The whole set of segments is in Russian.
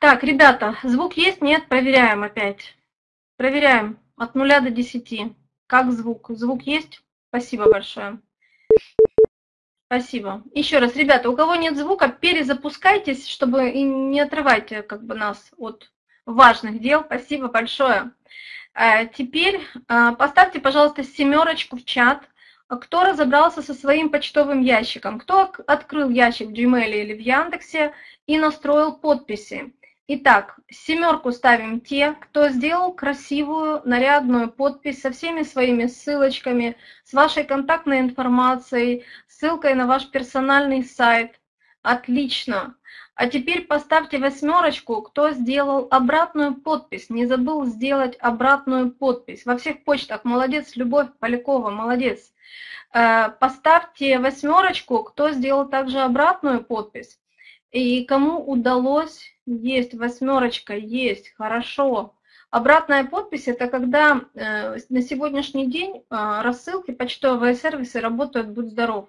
Так, ребята, звук есть? Нет? Проверяем опять. Проверяем от 0 до 10. Как звук? Звук есть? Спасибо большое. Спасибо. Еще раз, ребята, у кого нет звука, перезапускайтесь, чтобы и не отрывайте как бы нас от важных дел. Спасибо большое. А, теперь а, поставьте, пожалуйста, семерочку в чат. Кто разобрался со своим почтовым ящиком? Кто открыл ящик в Gmail или в Яндексе и настроил подписи? Итак, семерку ставим те, кто сделал красивую, нарядную подпись со всеми своими ссылочками, с вашей контактной информацией, ссылкой на ваш персональный сайт. Отлично. А теперь поставьте восьмерочку, кто сделал обратную подпись, не забыл сделать обратную подпись. Во всех почтах молодец, Любовь Полякова, молодец. Э, поставьте восьмерочку, кто сделал также обратную подпись. И кому удалось есть, восьмерочка, есть, хорошо. Обратная подпись – это когда э, на сегодняшний день э, рассылки, почтовые сервисы работают «Будь здоров».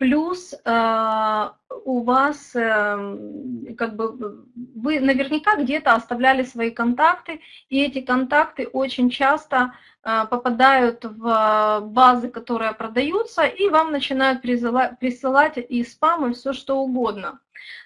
Плюс э, у вас, э, как бы, вы наверняка где-то оставляли свои контакты, и эти контакты очень часто э, попадают в базы, которые продаются, и вам начинают присылать, присылать и спам, и все что угодно.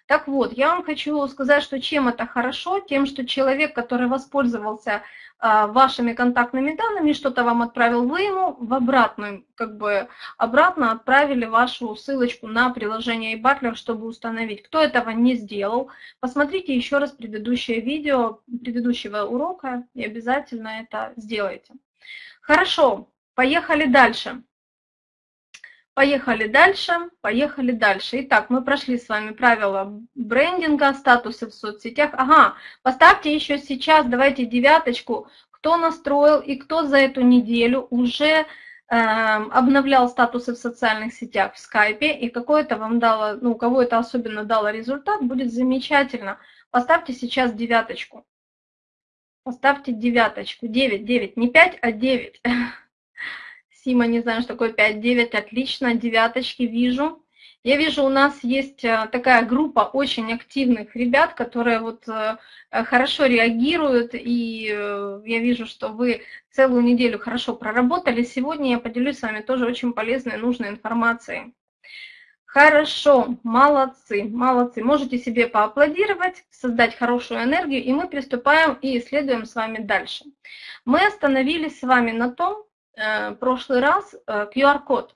Так вот, я вам хочу сказать, что чем это хорошо, тем, что человек, который воспользовался вашими контактными данными, что-то вам отправил, вы ему в обратную, как бы обратно отправили вашу ссылочку на приложение eButler, чтобы установить. Кто этого не сделал, посмотрите еще раз предыдущее видео предыдущего урока и обязательно это сделайте. Хорошо, поехали дальше. Поехали дальше, поехали дальше. Итак, мы прошли с вами правила брендинга, статусы в соцсетях. Ага, поставьте еще сейчас, давайте девяточку, кто настроил и кто за эту неделю уже э, обновлял статусы в социальных сетях в скайпе, и какое-то вам дало, ну, у кого это особенно дало результат, будет замечательно. Поставьте сейчас девяточку. Поставьте девяточку. Девять, девять, не пять, а девять. Сима, не знаю, что такое 5-9, отлично, девяточки вижу. Я вижу, у нас есть э, такая группа очень активных ребят, которые вот э, хорошо реагируют, и э, я вижу, что вы целую неделю хорошо проработали. Сегодня я поделюсь с вами тоже очень полезной, нужной информацией. Хорошо, молодцы, молодцы. Можете себе поаплодировать, создать хорошую энергию, и мы приступаем и исследуем с вами дальше. Мы остановились с вами на том, Э, прошлый раз QR-код. Э,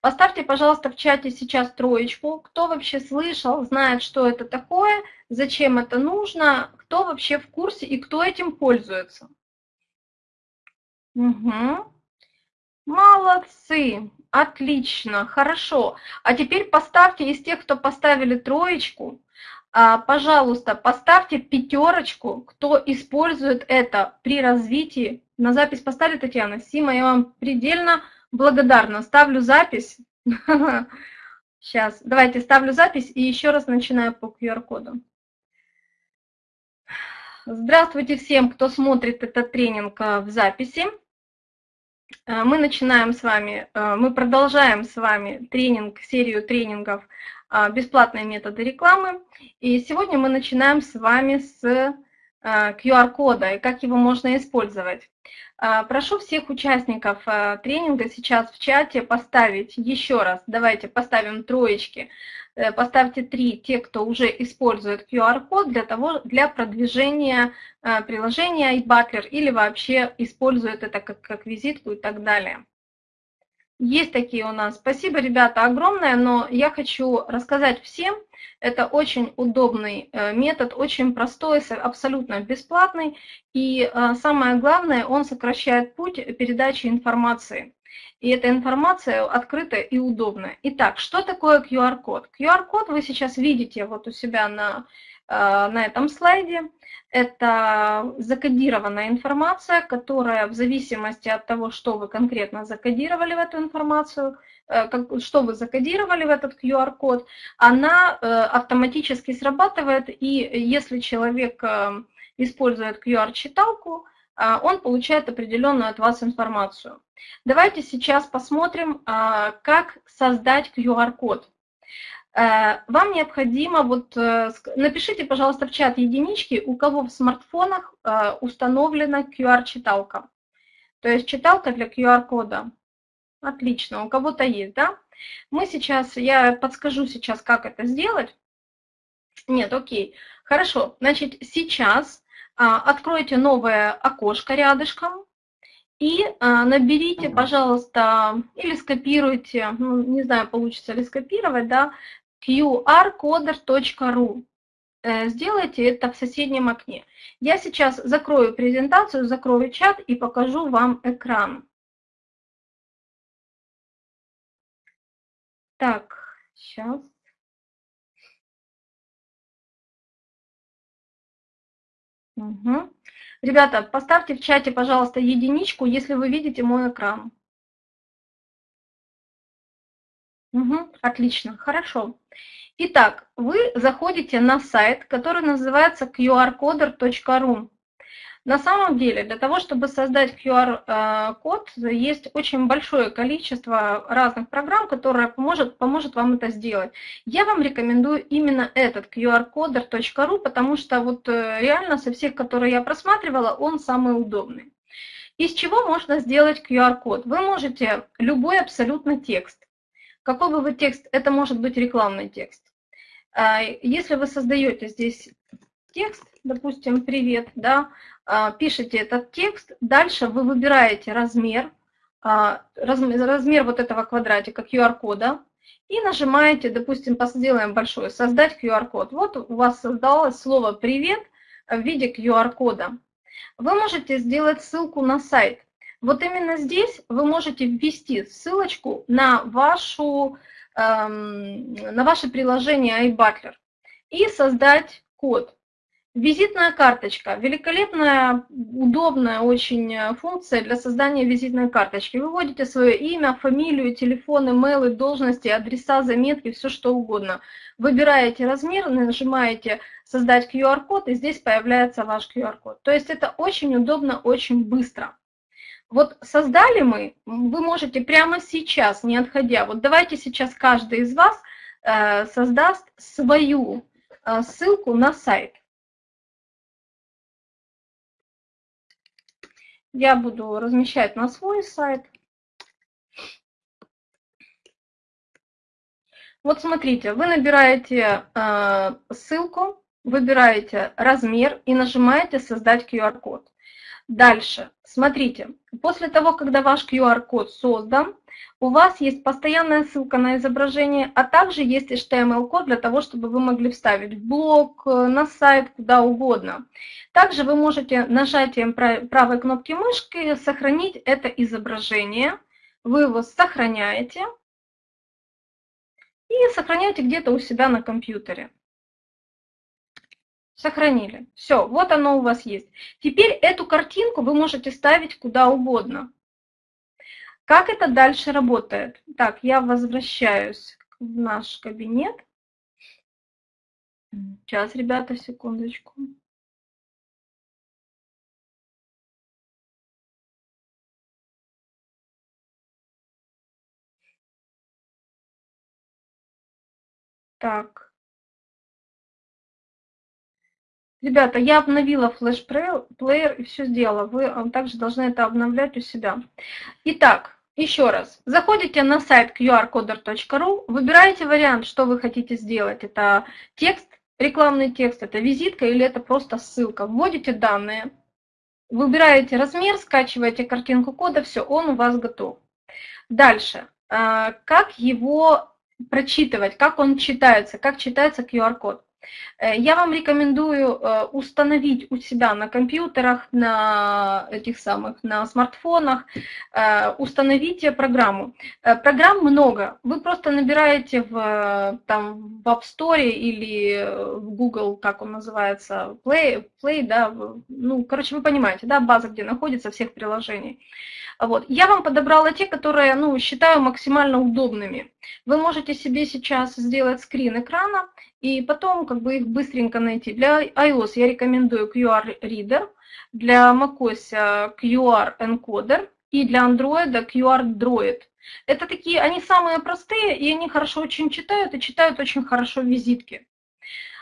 Поставьте, пожалуйста, в чате сейчас троечку. Кто вообще слышал, знает, что это такое, зачем это нужно, кто вообще в курсе и кто этим пользуется. Угу. Молодцы, отлично, хорошо. А теперь поставьте из тех, кто поставили троечку, а, пожалуйста, поставьте пятерочку, кто использует это при развитии. На запись поставили Татьяна. Сима, я вам предельно благодарна. Ставлю запись. Сейчас, давайте ставлю запись и еще раз начинаю по QR-коду. Здравствуйте всем, кто смотрит этот тренинг э, в записи. Э, мы начинаем с вами, э, мы продолжаем с вами тренинг, серию тренингов бесплатные методы рекламы. И сегодня мы начинаем с вами с QR-кода и как его можно использовать. А, прошу всех участников а, тренинга сейчас в чате поставить еще раз, давайте поставим троечки, э, поставьте три, те, кто уже использует QR-код для, того, для продвижения приложения iButler или вообще использует это как, как визитку и так далее. Есть такие у нас. Спасибо, ребята, огромное, но я хочу рассказать всем, это очень удобный э, метод, очень простой, абсолютно бесплатный, и э, самое главное, он сокращает путь передачи информации. И эта информация открытая и удобная. Итак, что такое QR-код? QR-код вы сейчас видите вот у себя на, на этом слайде. Это закодированная информация, которая в зависимости от того, что вы конкретно закодировали в эту информацию, э, что вы закодировали в этот QR-код, она э, автоматически срабатывает, и если человек э, использует QR-читалку, он получает определенную от вас информацию. Давайте сейчас посмотрим, как создать QR-код. Э, вам необходимо, вот э, напишите, пожалуйста, в чат единички, у кого в смартфонах э, установлена QR-читалка. То есть читалка для QR-кода. Отлично, у кого-то есть, да? Мы сейчас, я подскажу сейчас, как это сделать. Нет, окей. Хорошо, значит, сейчас а, откройте новое окошко рядышком и а, наберите, пожалуйста, или скопируйте, ну, не знаю, получится ли скопировать, да, qrcoder.ru. Э, сделайте это в соседнем окне. Я сейчас закрою презентацию, закрою чат и покажу вам экран. Так, сейчас. Угу. Ребята, поставьте в чате, пожалуйста, единичку, если вы видите мой экран. Угу, отлично, хорошо. Итак, вы заходите на сайт, который называется qrcoder.ru. На самом деле, для того, чтобы создать QR-код, есть очень большое количество разных программ, которые поможет, поможет вам это сделать. Я вам рекомендую именно этот qrcoder.ru, потому что вот э, реально со всех, которые я просматривала, он самый удобный. Из чего можно сделать QR-код? Вы можете любой абсолютно текст. Какой бы вы текст, это может быть рекламный текст. А, если вы создаете здесь текст, допустим, привет, да, а, пишете этот текст, дальше вы выбираете размер, а, размер вот этого квадратика QR-кода и нажимаете, допустим, сделаем большой, создать QR-код. Вот у вас создалось слово «привет» в виде QR-кода. Вы можете сделать ссылку на сайт. Вот именно здесь вы можете ввести ссылочку на, вашу, эм, на ваше приложение iButler и создать код. Визитная карточка. Великолепная, удобная очень э, функция для создания визитной карточки. Вы вводите свое имя, фамилию, телефон, имейлы, должности, адреса, заметки, все что угодно. Выбираете размер, нажимаете «Создать QR-код» и здесь появляется ваш QR-код. То есть это очень удобно, очень быстро. Вот создали мы, вы можете прямо сейчас, не отходя, вот давайте сейчас каждый из вас э, создаст свою э, ссылку на сайт. Я буду размещать на свой сайт. Вот смотрите, вы набираете э, ссылку, выбираете размер и нажимаете «Создать QR-код». Дальше, смотрите, после того, когда ваш QR-код создан, у вас есть постоянная ссылка на изображение, а также есть HTML-код для того, чтобы вы могли вставить в блог, э, на сайт, куда угодно. Также вы можете нажатием правой кнопки мышки сохранить это изображение. Вы его сохраняете и сохраняете где-то у себя на компьютере. Сохранили. Все, вот оно у вас есть. Теперь эту картинку вы можете ставить куда угодно. Как это дальше работает? Так, я возвращаюсь в наш кабинет. Сейчас, ребята, секундочку. Так. Ребята, я обновила флеш-плеер и все сделала. Вы а, также должны это обновлять у себя. Итак, еще раз. Заходите на сайт qrcoder.ru, выбираете вариант, что вы хотите сделать. Это текст, рекламный текст, это визитка или это просто ссылка. Вводите данные, выбираете размер, скачиваете картинку кода, все, он у вас готов. Дальше. А, как его прочитывать, как он читается, как читается QR-код. Э, я вам рекомендую э, установить у себя на компьютерах, на этих самых, на смартфонах, э, установите программу. Программ много. Вы просто набираете в, там, в App Store или в Google, как он называется, Play, Play да, ну, короче, вы понимаете, да, база, где находится всех приложений. Вот. Я вам подобрала те, которые ну, считаю максимально удобными. Вы можете себе сейчас сделать скрин экрана и потом как бы их быстренько найти. Для iOS я рекомендую QR Reader, для macOS QR Encoder и для Android QR Droid. Это такие, они самые простые, и они хорошо очень читают, и читают очень хорошо визитки.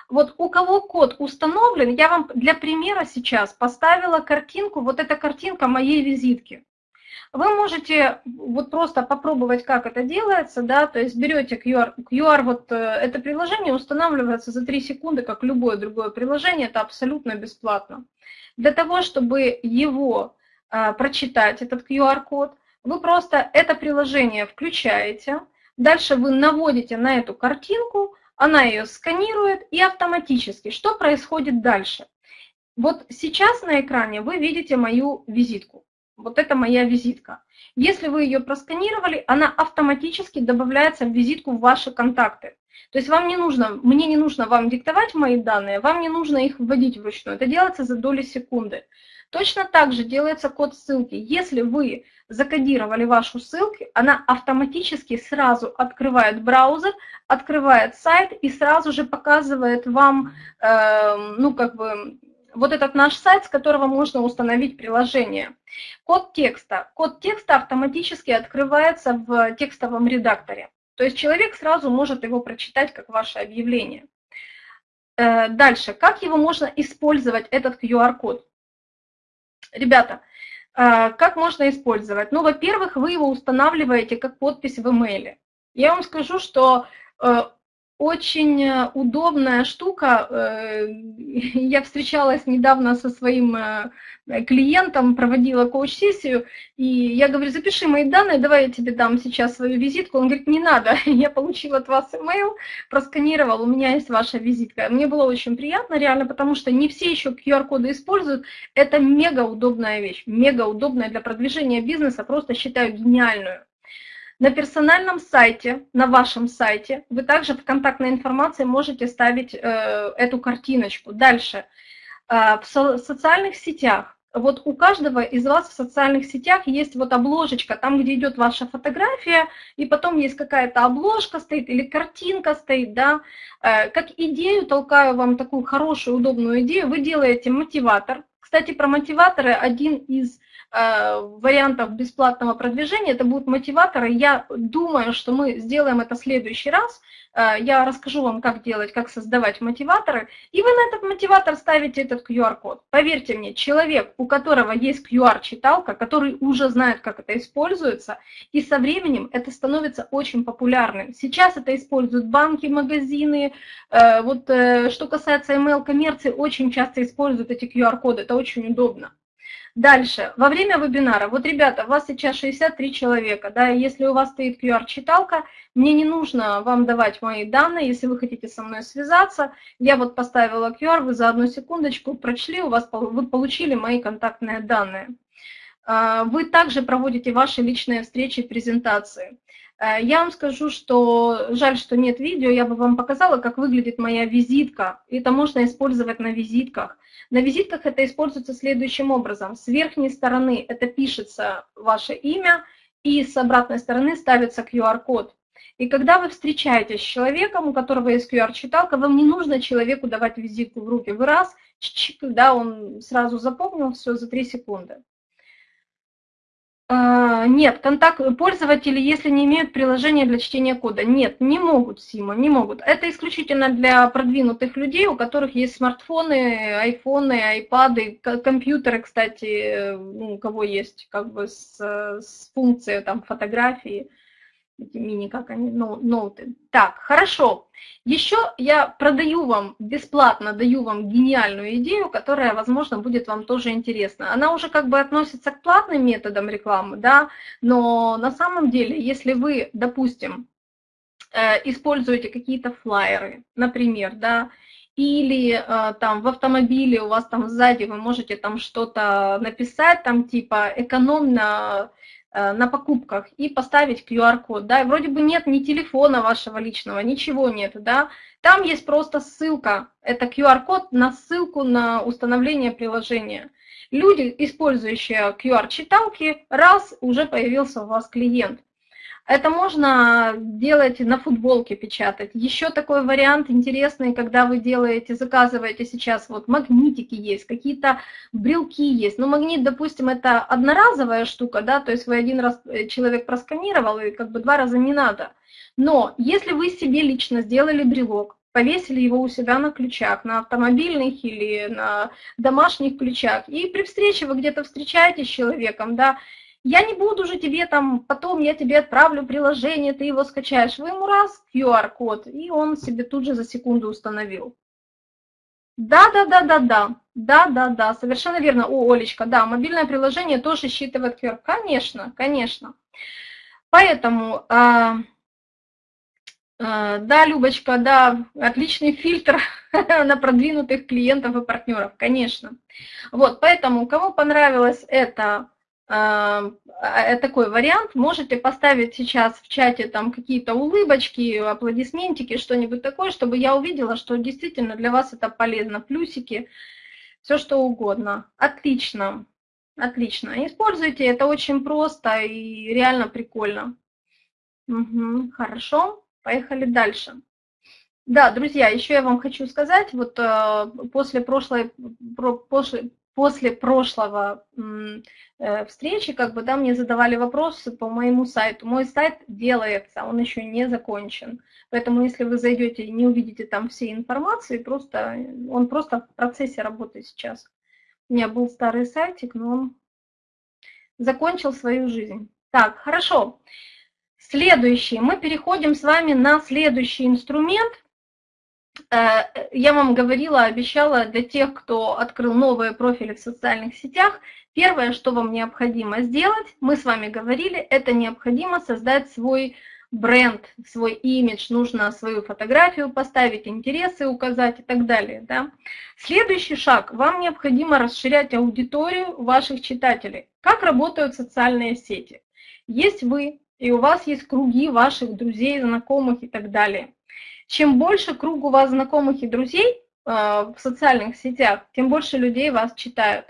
Вот у кого код установлен, я вам для примера сейчас поставила картинку, вот эта картинка моей визитки. Вы можете вот просто попробовать, как это делается, да, то есть берете QR, QR вот э, это приложение устанавливается за 3 секунды, как любое другое приложение, это абсолютно бесплатно. Для того, чтобы его а, прочитать, этот QR-код, вы просто это приложение включаете, дальше вы наводите на эту картинку, она ее сканирует и автоматически. Что происходит дальше? Вот сейчас на экране вы видите мою визитку. Вот это моя визитка. Если вы ее просканировали, она автоматически добавляется в визитку в ваши контакты. То есть вам не нужно, мне не нужно вам диктовать мои данные, вам не нужно их вводить вручную. Это делается за доли секунды. Точно так же делается код ссылки. Если вы закодировали вашу ссылку, она автоматически сразу открывает браузер, открывает сайт и сразу же показывает вам, э, ну, как бы, вот этот наш сайт, с которого можно установить приложение. Код текста. Код текста автоматически открывается в текстовом редакторе. То есть человек сразу может его прочитать как ваше объявление. Э, дальше. Как его можно использовать, этот QR-код? Ребята, э, как можно использовать? Ну, во-первых, вы его устанавливаете как подпись в имейле. Я вам скажу, что э, очень э, удобная штука. Э, я встречалась недавно со своим э, клиентом, проводила коуч-сессию, и я говорю, запиши мои данные, давай я тебе дам сейчас свою визитку. Он говорит, не надо, я получила от вас email, просканировал, у меня есть ваша визитка. Мне было очень приятно, реально, потому что не все еще QR-коды используют. Это мега удобная вещь, мега удобная для продвижения бизнеса, просто считаю гениальную. На персональном сайте, на вашем сайте, вы также в контактной информации можете ставить э, эту картиночку. Дальше. Э, в со социальных сетях. Вот у каждого из вас в социальных сетях есть вот обложечка, там, где идет ваша фотография, и потом есть какая-то обложка стоит или картинка стоит, да. Э, как идею толкаю вам такую хорошую, удобную идею, вы делаете мотиватор. Кстати, про мотиваторы один из Э, вариантов бесплатного продвижения, это будут мотиваторы. Я думаю, что мы сделаем это в следующий раз. Э, я расскажу вам, как делать, как создавать мотиваторы. И вы на этот мотиватор ставите этот QR-код. Поверьте мне, человек, у которого есть QR-читалка, который уже знает, как это используется, и со временем это становится очень популярным. Сейчас это используют банки, магазины. Э, вот что касается email-коммерции, очень часто используют эти QR-коды. Это очень удобно. Дальше, во время вебинара, вот, ребята, у вас сейчас 63 человека, да, если у вас стоит QR-читалка, мне не нужно вам давать мои данные, если вы хотите со мной связаться, я вот поставила QR, вы за одну секундочку прочли, у вас, вы получили мои контактные данные. А, вы также проводите ваши личные встречи и презентации. А, я вам скажу, что жаль, что нет видео, я бы вам показала, как выглядит моя визитка. Это можно использовать на визитках. На визитках это используется следующим образом. С верхней стороны это пишется ваше имя, и с обратной стороны ставится QR-код. И когда вы встречаетесь с человеком, у которого есть QR-читалка, вам не нужно человеку давать визитку в руки. Вы раз, когда он сразу запомнил все за 3 секунды. А, нет, контакт пользователи, если не имеют приложения для чтения кода. Нет, не могут, Сима, не могут. Это исключительно для продвинутых людей, у которых есть смартфоны, айфоны, айпады, компьютеры, кстати, ну, у кого есть как бы с, с функцией там фотографии эти мини, как они, ноуты. Так, хорошо. Еще я продаю вам, бесплатно даю вам гениальную идею, которая, возможно, будет вам тоже интересна. Она уже как бы относится к платным методам рекламы, да, но на самом деле, если вы, допустим, э, используете какие-то флайеры, например, да, или э, там в автомобиле у вас там сзади вы можете там что-то написать, там типа экономно на покупках и поставить QR-код, да, вроде бы нет ни телефона вашего личного, ничего нет, да, там есть просто ссылка, это QR-код на ссылку на установление приложения. Люди, использующие QR-читалки, раз, уже появился у вас клиент. Это можно делать на футболке печатать. Еще такой вариант интересный, когда вы делаете, заказываете сейчас, вот магнитики есть, какие-то брелки есть. Ну, магнит, допустим, это одноразовая штука, да, то есть вы один раз э, человек просканировал, и как бы два раза не надо. Но если вы себе лично сделали брелок, повесили его у себя на ключах, на автомобильных или на домашних ключах, и при встрече вы где-то встречаетесь с человеком, да, я не буду же тебе там, потом я тебе отправлю приложение, ты его скачаешь. Вы ему раз QR-код, и он себе тут же за секунду установил. Да, да, да, да, да, да, да, да, совершенно верно. О, Олечка, да, мобильное приложение тоже считывает QR. Конечно, конечно. Поэтому, э, э, да, Любочка, да, отличный фильтр на продвинутых клиентов и партнеров, конечно. Вот, поэтому, кому понравилось это такой вариант. Можете поставить сейчас в чате там какие-то улыбочки, аплодисментики, что-нибудь такое, чтобы я увидела, что действительно для вас это полезно. Плюсики, все что угодно. Отлично, отлично. Используйте, это очень просто и реально прикольно. Угу, хорошо, поехали дальше. Да, друзья, еще я вам хочу сказать, вот э, после прошлой, после, после прошлого э, встречи, как бы, да, мне задавали вопросы по моему сайту. Мой сайт делается, он еще не закончен. Поэтому, если вы зайдете и не увидите там всей информации, просто, он просто в процессе работы сейчас. У меня был старый сайтик, но он закончил свою жизнь. Так, хорошо. Следующий. Мы переходим с вами на следующий инструмент. Э, я вам говорила, обещала для тех, кто открыл новые профили в социальных сетях, первое, что вам необходимо сделать, мы с вами говорили, это необходимо создать свой бренд, свой имидж, нужно свою фотографию поставить, интересы указать и так далее. Да? Следующий шаг, вам необходимо расширять аудиторию ваших читателей. Как работают социальные сети? Есть вы, и у вас есть круги ваших друзей, знакомых и так далее. Чем больше круг у вас знакомых и друзей э, в социальных сетях, тем больше людей вас читают.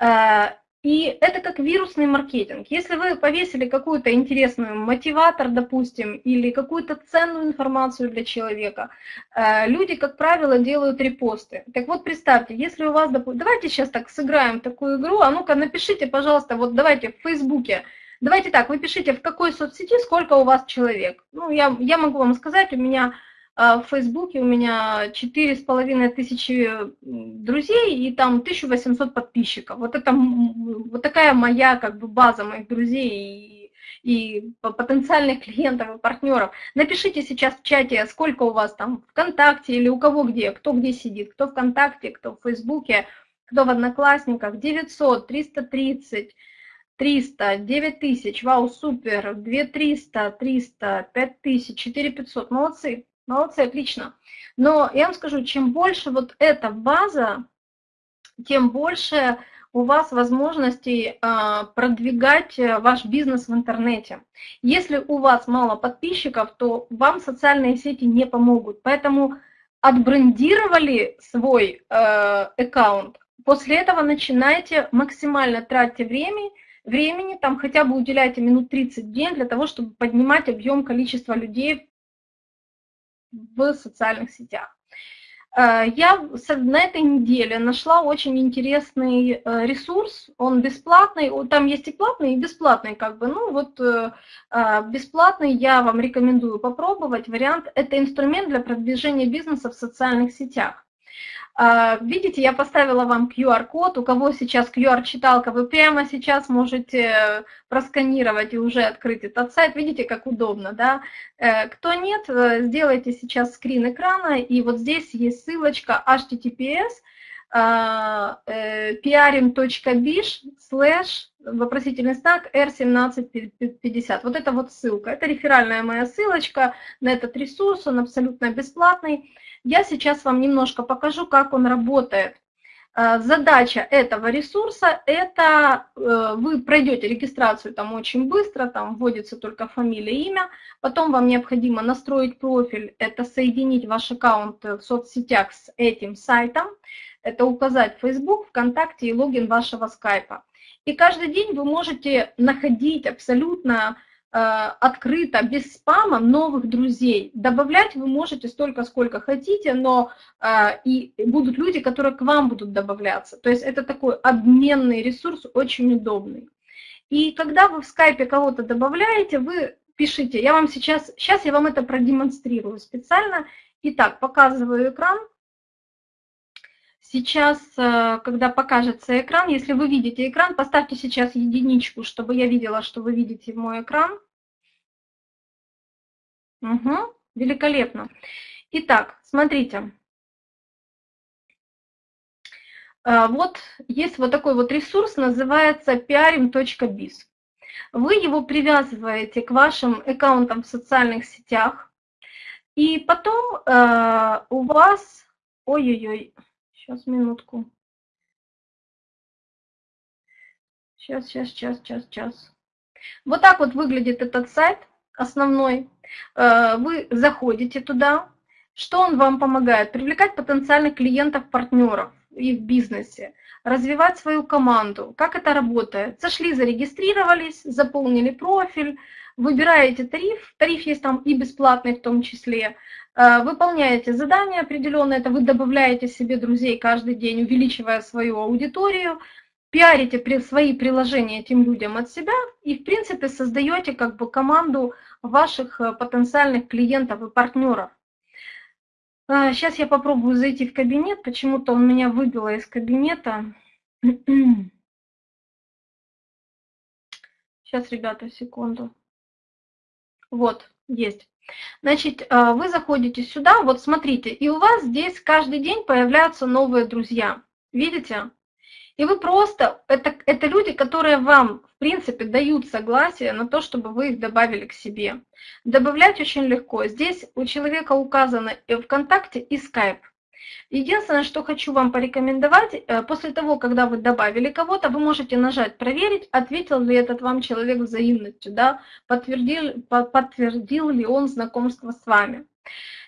Э, и это как вирусный маркетинг. Если вы повесили какую-то интересную мотиватор, допустим, или какую-то ценную информацию для человека, э, люди, как правило, делают репосты. Так вот, представьте, если у вас, давайте сейчас так сыграем такую игру, а ну-ка напишите, пожалуйста, вот давайте в Фейсбуке, давайте так, вы пишите, в какой соцсети сколько у вас человек. Ну, я, я могу вам сказать, у меня в Фейсбуке у меня четыре с половиной тысячи друзей и там 1800 подписчиков. Вот это вот такая моя как бы база моих друзей и, и потенциальных клиентов и партнеров. Напишите сейчас в чате, сколько у вас там ВКонтакте или у кого где, кто где сидит, кто ВКонтакте, кто в Фейсбуке, кто в Одноклассниках, 900, 330, 300, 9000, вау, супер, 2300, 300, 5000, 4500, молодцы. Молодцы, отлично. Но я вам скажу, чем больше вот эта база, тем больше у вас возможностей а, продвигать э, ваш бизнес в интернете. Если у вас мало подписчиков, то вам социальные сети не помогут. Поэтому отбрендировали свой э, аккаунт, после этого начинайте максимально тратьте время, времени, там хотя бы уделяйте минут 30 в день для того, чтобы поднимать объем количества людей в социальных сетях. Э, я на этой неделе нашла очень интересный э, ресурс, он бесплатный, там есть и платный, и бесплатный как бы, ну вот э, бесплатный я вам рекомендую попробовать, вариант, это инструмент для продвижения бизнеса в социальных сетях. А, видите, я поставила вам QR-код, у кого сейчас QR-читалка, вы прямо сейчас можете просканировать и уже открыть этот сайт. Видите, как удобно, да? Э, кто нет, э, сделайте сейчас скрин экрана, и вот здесь есть ссылочка https prim.bish slash вопросительный знак R1750. Вот это вот ссылка. Это реферальная моя ссылочка на этот ресурс, он абсолютно бесплатный. Я сейчас вам немножко покажу, как он работает. Э, задача этого ресурса – это э, вы пройдете регистрацию там очень быстро, там вводится только фамилия, имя, потом вам необходимо настроить профиль, это соединить ваш аккаунт в соцсетях с этим сайтом, это указать Facebook, ВКонтакте и логин вашего скайпа. И каждый день вы можете находить абсолютно открыто, без спама новых друзей. Добавлять вы можете столько, сколько хотите, но и будут люди, которые к вам будут добавляться. То есть это такой обменный ресурс, очень удобный. И когда вы в скайпе кого-то добавляете, вы пишите, я вам сейчас, сейчас я вам это продемонстрирую специально. Итак, показываю экран. Сейчас, э, когда покажется экран, если вы видите экран, поставьте сейчас единичку, чтобы я видела, что вы видите мой экран. Угу, великолепно. Итак, смотрите. Э, вот есть вот такой вот ресурс, называется piarim.biz. Вы его привязываете к вашим аккаунтам в социальных сетях, и потом э, у вас... Ой-ой-ой, сейчас, минутку. Сейчас, сейчас, сейчас, сейчас, сейчас. Вот так вот выглядит этот сайт основной. Э, вы заходите туда. Что он вам помогает? Привлекать потенциальных клиентов, партнеров и в бизнесе, развивать свою команду. Как это работает? Зашли, зарегистрировались, заполнили профиль, выбираете тариф, тариф есть там и бесплатный в том числе, э, выполняете задания определенные, это вы добавляете себе друзей каждый день, увеличивая свою аудиторию, пиарите свои приложения этим людям от себя и, в принципе, создаете как бы команду ваших э, потенциальных клиентов и партнеров. Сейчас а, я попробую зайти в кабинет. Почему-то он меня выбило из кабинета. Сейчас, ребята, секунду. Вот, есть. Значит, а, вы заходите сюда, вот смотрите, и у вас здесь каждый день появляются новые друзья. Видите? И вы просто, это, это люди, которые вам, в принципе, дают согласие на то, чтобы вы их добавили к себе. Добавлять очень легко. Здесь у человека указано и ВКонтакте, и Skype. Единственное, что хочу вам порекомендовать, э, после того, когда вы добавили кого-то, вы можете нажать «Проверить», ответил ли этот вам человек взаимностью, да, подтвердил, подтвердил ли он знакомство с вами.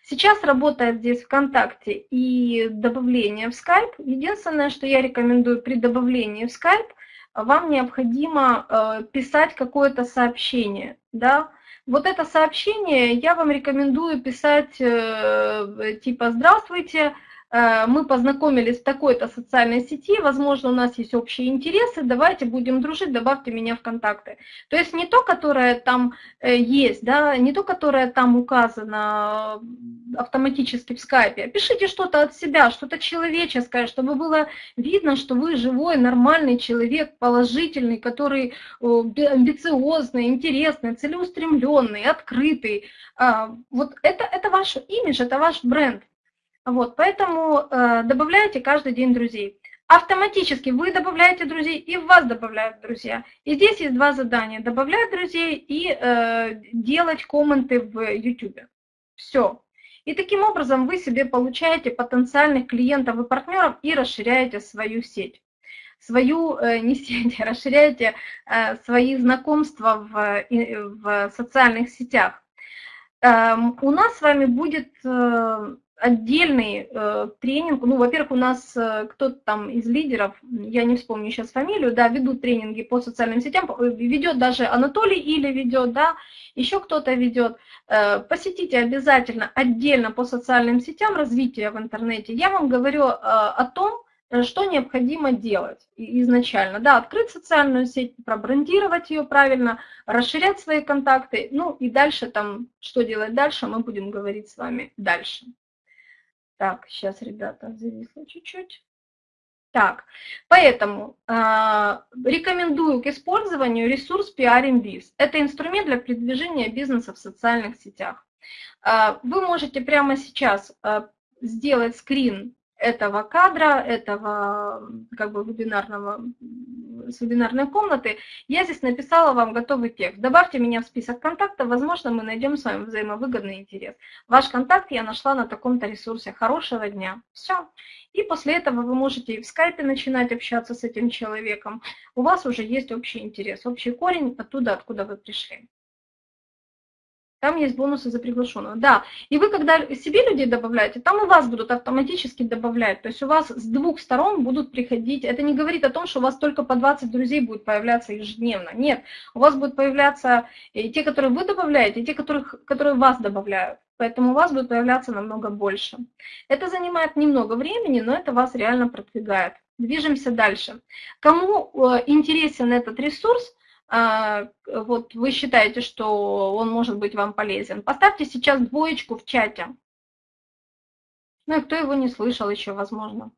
Сейчас работает здесь ВКонтакте и добавление в Skype. Единственное, что я рекомендую при добавлении в Skype, вам необходимо э, писать какое-то сообщение. Да? Вот это сообщение я вам рекомендую писать э, типа «Здравствуйте», мы познакомились в такой-то социальной сети, возможно, у нас есть общие интересы, давайте будем дружить, добавьте меня в контакты. То есть не то, которое там э, есть, да, не то, которое там указано автоматически в скайпе, пишите что-то от себя, что-то человеческое, чтобы было видно, что вы живой, нормальный человек, положительный, который амбициозный, интересный, целеустремленный, открытый. А, вот это, это ваш имидж, это ваш бренд. Вот, поэтому э, добавляйте каждый день друзей. Автоматически вы добавляете друзей, и вас добавляют друзья. И здесь есть два задания. Добавлять друзей и э, делать комменты в YouTube. Все. И таким образом вы себе получаете потенциальных клиентов и партнеров и расширяете свою сеть. Свою, э, не сеть, расширяете э, свои знакомства в, в социальных сетях. Э, у нас с вами будет... Э, отдельный э, тренинг. Ну, во-первых, у нас э, кто-то там из лидеров, я не вспомню сейчас фамилию, да, ведут тренинги по социальным сетям, э, ведет даже Анатолий или ведет, да, еще кто-то ведет. Э, посетите обязательно отдельно по социальным сетям развитие в интернете. Я вам говорю э, о том, что необходимо делать изначально. Да, открыть социальную сеть, пробрендировать ее правильно, расширять свои контакты, ну и дальше там, что делать дальше, мы будем говорить с вами дальше. Так, сейчас, ребята, зависло чуть-чуть. Так, поэтому э, рекомендую к использованию ресурс PRMBiz. Это инструмент для продвижения бизнеса в социальных сетях. Э, вы можете прямо сейчас э, сделать скрин этого кадра, этого как бы вебинарного, с вебинарной комнаты, я здесь написала вам готовый текст. Добавьте меня в список контактов, возможно, мы найдем с вами взаимовыгодный интерес. Ваш контакт я нашла на таком-то ресурсе. Хорошего дня. Все. И после этого вы можете и в скайпе начинать общаться с этим человеком. У вас уже есть общий интерес, общий корень оттуда, откуда вы пришли. Там есть бонусы за приглашенного. Да, и вы, когда себе людей добавляете, там и вас будут автоматически добавлять. То есть у вас с двух сторон будут приходить. Это не говорит о том, что у вас только по 20 друзей будет появляться ежедневно. Нет, у вас будут появляться и те, которые вы добавляете, и те, которых, которые вас добавляют. Поэтому у вас будет появляться намного больше. Это занимает немного времени, но это вас реально продвигает. Движемся дальше. Кому э, интересен этот ресурс, вот вы считаете, что он может быть вам полезен, поставьте сейчас двоечку в чате. Ну и кто его не слышал еще, возможно.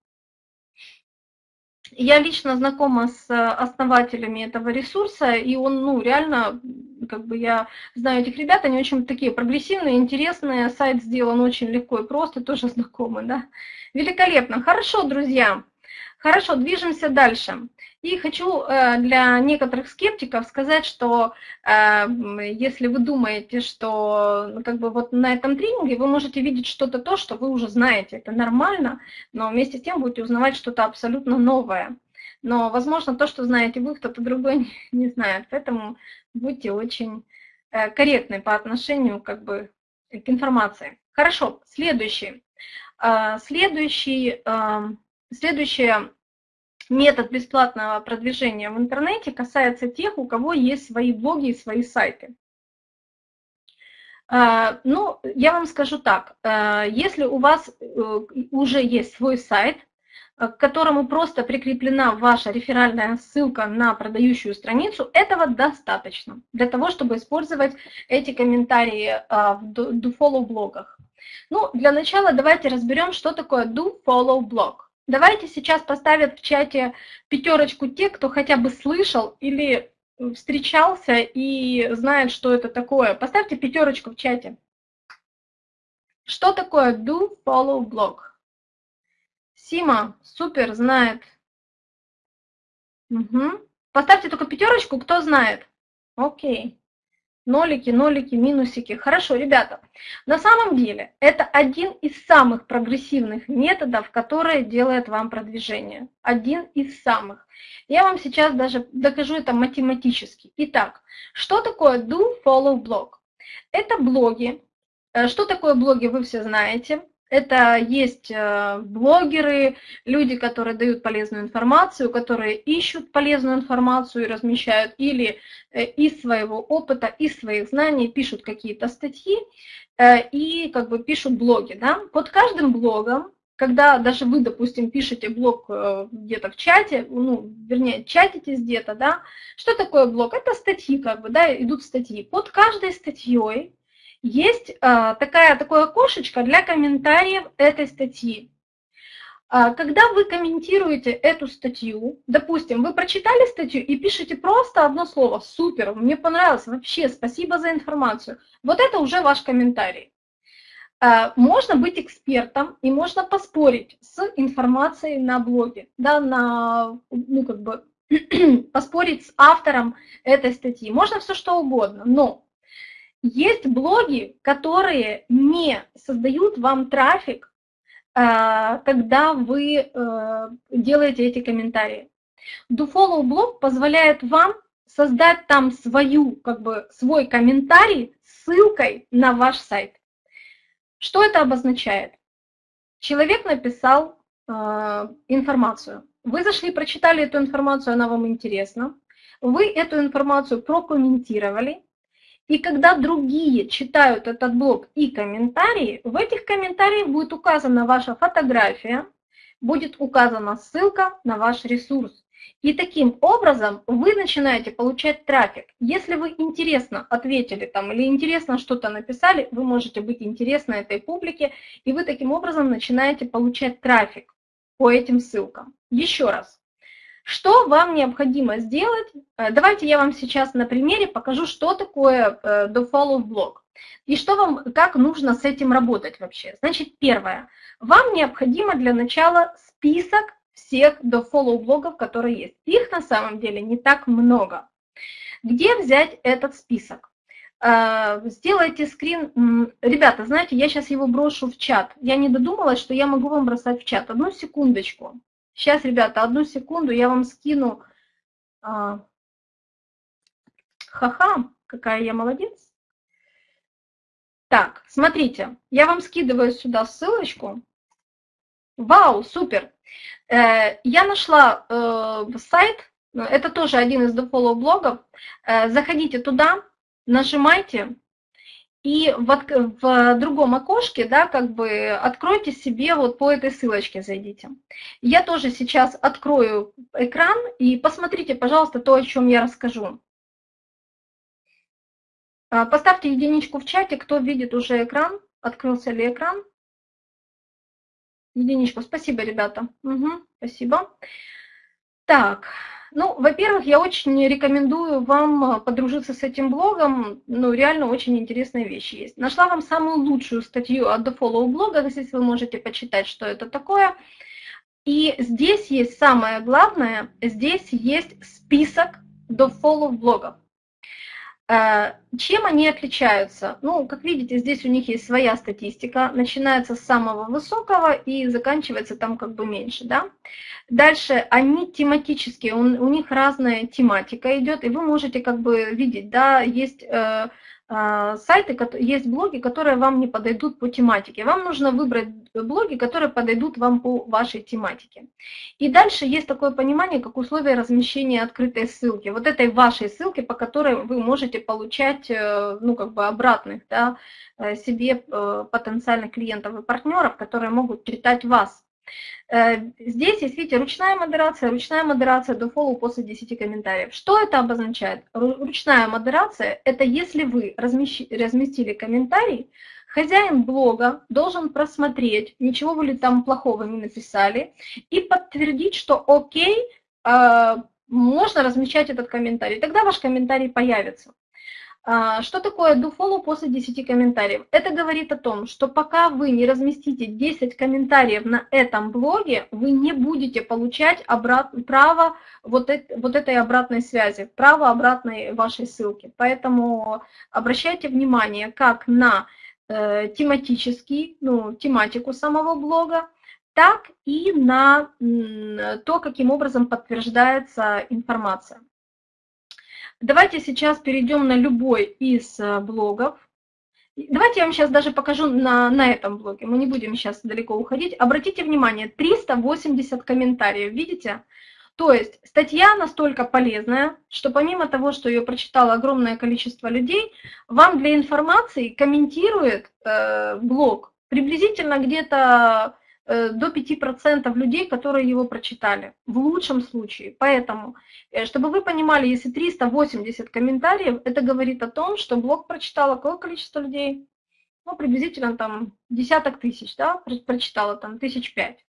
Я лично знакома с основателями этого ресурса, и он, ну, реально, как бы я знаю этих ребят, они очень такие прогрессивные, интересные, сайт сделан очень легко и просто, тоже знакомы, да. Великолепно. Хорошо, друзья. Хорошо, движемся дальше. И хочу э, для некоторых скептиков сказать, что э, если вы думаете, что ну, как бы вот на этом тренинге вы можете видеть что-то то, что вы уже знаете, это нормально, но вместе с тем будете узнавать что-то абсолютно новое. Но, возможно, то, что знаете вы, кто-то другой не знает, поэтому будьте очень э, корректны по отношению как бы к информации. Хорошо, следующий. Следующий, следующее метод бесплатного продвижения в интернете касается тех, у кого есть свои блоги и свои сайты. А, ну, я вам скажу так, а, если у вас э, уже есть свой сайт, э, к которому просто прикреплена ваша реферальная ссылка на продающую страницу, этого достаточно для того, чтобы использовать эти комментарии а, в DoFollow блогах. Ну, для начала давайте разберем, что такое DoFollow блог. Давайте сейчас поставят в чате пятерочку те, кто хотя бы слышал или встречался и знает, что это такое. Поставьте пятерочку в чате. Что такое do follow blog? Сима, супер, знает. Угу. Поставьте только пятерочку, кто знает. Окей. Нолики, нолики, минусики. Хорошо, ребята, на самом деле это один из самых прогрессивных методов, которые делает вам продвижение. Один из самых. Я вам сейчас даже докажу это математически. Итак, что такое do, follow, blog? Это блоги. Э, что такое блоги, вы все знаете. Это есть э, блогеры, люди, которые дают полезную информацию, которые ищут полезную информацию и размещают или э, из своего опыта, из своих знаний пишут какие-то статьи э, и как бы пишут блоги. Да? Под каждым блогом, когда даже вы, допустим, пишете блог где-то в чате, ну, вернее, чатитесь где-то, да, что такое блог? Это статьи, как бы, да, идут статьи. Под каждой статьей есть а, такая, такое окошечко для комментариев этой статьи. А, когда вы комментируете эту статью, допустим, вы прочитали статью и пишете просто одно слово «Супер, мне понравилось, вообще спасибо за информацию», вот это уже ваш комментарий. А, можно быть экспертом и можно поспорить с информацией на блоге, да, на, ну, как бы, поспорить с автором этой статьи. Можно все что угодно, но есть блоги, которые не создают вам трафик, а, когда вы э, делаете эти комментарии. DoFollow блог позволяет вам создать там свою, как бы, свой комментарий с ссылкой на ваш сайт. Что это обозначает? Человек написал э, информацию. Вы зашли, прочитали эту информацию, она вам интересна. Вы эту информацию прокомментировали, и когда другие читают этот блог и комментарии, в этих комментариях будет указана ваша фотография, будет указана ссылка на ваш ресурс. И таким образом вы начинаете получать трафик. Если вы интересно ответили там или интересно что-то написали, вы можете быть интересны этой публике, и вы таким образом начинаете получать трафик по этим ссылкам. Еще раз, что вам необходимо сделать? Э, давайте я вам сейчас на примере покажу, что такое э, dofollow блок. И что вам, как нужно с этим работать вообще. Значит, первое. Вам необходимо для начала список всех dofollow блогов, которые есть. Их на самом деле не так много. Где взять этот список? Э, сделайте скрин. Ребята, знаете, я сейчас его брошу в чат. Я не додумалась, что я могу вам бросать в чат. Одну секундочку. Сейчас, ребята, одну секунду, я вам скину. А, ха-ха, какая я молодец. Так, смотрите, я вам скидываю сюда ссылочку. Вау, супер! Э, я нашла э, сайт, это тоже один из дофоллоу блогов. Э, заходите туда, нажимайте, и в, в другом окошке, да, как бы откройте себе вот по этой ссылочке зайдите. Я тоже сейчас открою экран и посмотрите, пожалуйста, то, о чем я расскажу. А, поставьте единичку в чате, кто видит уже экран, открылся ли экран. Единичку, спасибо, ребята. Угу, спасибо. Так, ну, во-первых, я очень рекомендую вам подружиться с этим блогом. Ну, реально очень интересные вещи есть. Нашла вам самую лучшую статью от The Follow блога, здесь вы можете почитать, что это такое. И здесь есть самое главное, здесь есть список The Follow блогов. Э, чем они отличаются? Ну, как видите, здесь у них есть своя статистика, начинается с самого высокого и заканчивается там как бы меньше, да. Дальше они тематические, у, у них разная тематика идет, и вы можете как бы видеть, да, есть э, а, сайты, есть блоги, которые вам не подойдут по тематике. Вам нужно выбрать блоги, которые подойдут вам по вашей тематике. И дальше есть такое понимание, как условие размещения открытой ссылки. Вот этой вашей ссылки, по которой вы можете получать, э, ну, как бы обратных, да, э, себе э, потенциальных клиентов и партнеров, которые могут читать вас. Э, здесь есть, видите, ручная модерация, ручная модерация до follow после 10 комментариев. Что это обозначает? Ручная модерация – это если вы разместили комментарий, хозяин блога должен просмотреть, ничего вы ли там плохого не написали, и подтвердить, что окей, э, можно размещать этот комментарий. Тогда ваш комментарий появится. А, что такое do после 10 комментариев? Это говорит о том, что пока вы не разместите 10 комментариев на этом блоге, вы не будете получать обрат... право вот, это, вот этой обратной связи, право обратной вашей ссылки. Поэтому обращайте внимание как на э, тематический, ну, тематику самого блога, так и на то, каким образом подтверждается информация. Давайте сейчас перейдем на любой из э, блогов. Давайте я вам сейчас даже покажу на, на этом блоге, мы не будем сейчас далеко уходить. Обратите внимание, 380 комментариев, видите? То есть статья настолько полезная, что помимо того, что ее прочитало огромное количество людей, вам для информации комментирует э, блог приблизительно где-то до 5% людей, которые его прочитали, в лучшем случае. Поэтому, э, чтобы вы понимали, если 380 комментариев, это говорит о том, что блог прочитало какое количество людей? Ну, приблизительно там десяток тысяч, да, прочитало там тысяч пять.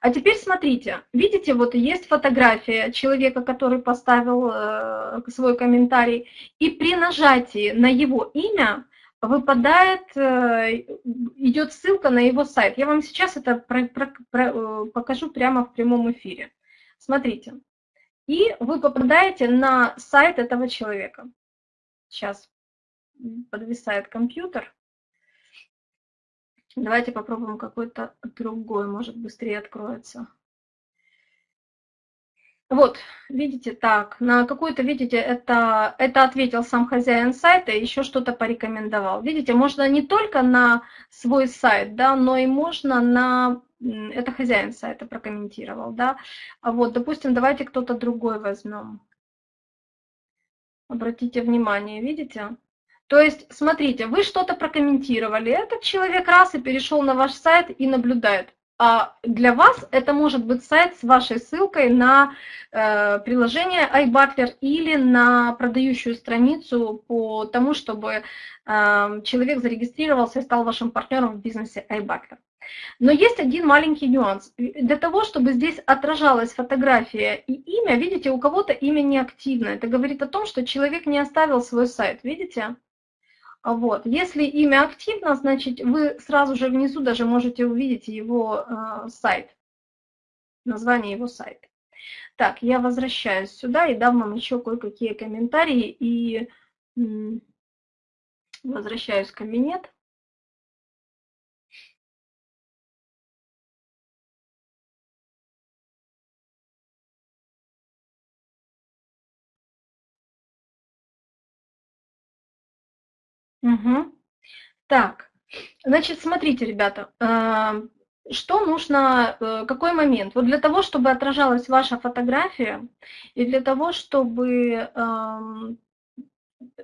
А теперь смотрите, видите, вот есть фотография человека, который поставил э, свой комментарий, и при нажатии на его имя выпадает, э, идет ссылка на его сайт. Я вам сейчас это про, про, про, э, покажу прямо в прямом эфире. Смотрите. И вы попадаете на сайт этого человека. Сейчас подвисает компьютер. Давайте попробуем какой-то другой, может быстрее откроется. Вот, видите, так, на какую-то, видите, это, это ответил сам хозяин сайта, еще что-то порекомендовал. Видите, можно не только на свой сайт, да, но и можно на, это хозяин сайта прокомментировал, да. А вот, допустим, давайте кто-то другой возьмем. Обратите внимание, видите? То есть, смотрите, вы что-то прокомментировали, этот человек раз и перешел на ваш сайт и наблюдает. А для вас это может быть сайт с вашей ссылкой на э, приложение iButler или на продающую страницу по тому, чтобы э, человек зарегистрировался и стал вашим партнером в бизнесе iButler. Но есть один маленький нюанс. Для того, чтобы здесь отражалась фотография и имя, видите, у кого-то имя неактивно. Это говорит о том, что человек не оставил свой сайт, видите? Вот. Если имя активно, значит, вы сразу же внизу даже можете увидеть его э, сайт, название его сайта. Так, я возвращаюсь сюда и дам вам еще кое-какие комментарии и возвращаюсь в кабинет. Угу. Так, Значит, смотрите, ребята, э, что нужно, э, какой момент? Вот для того, чтобы отражалась ваша фотография, и для того, чтобы эм,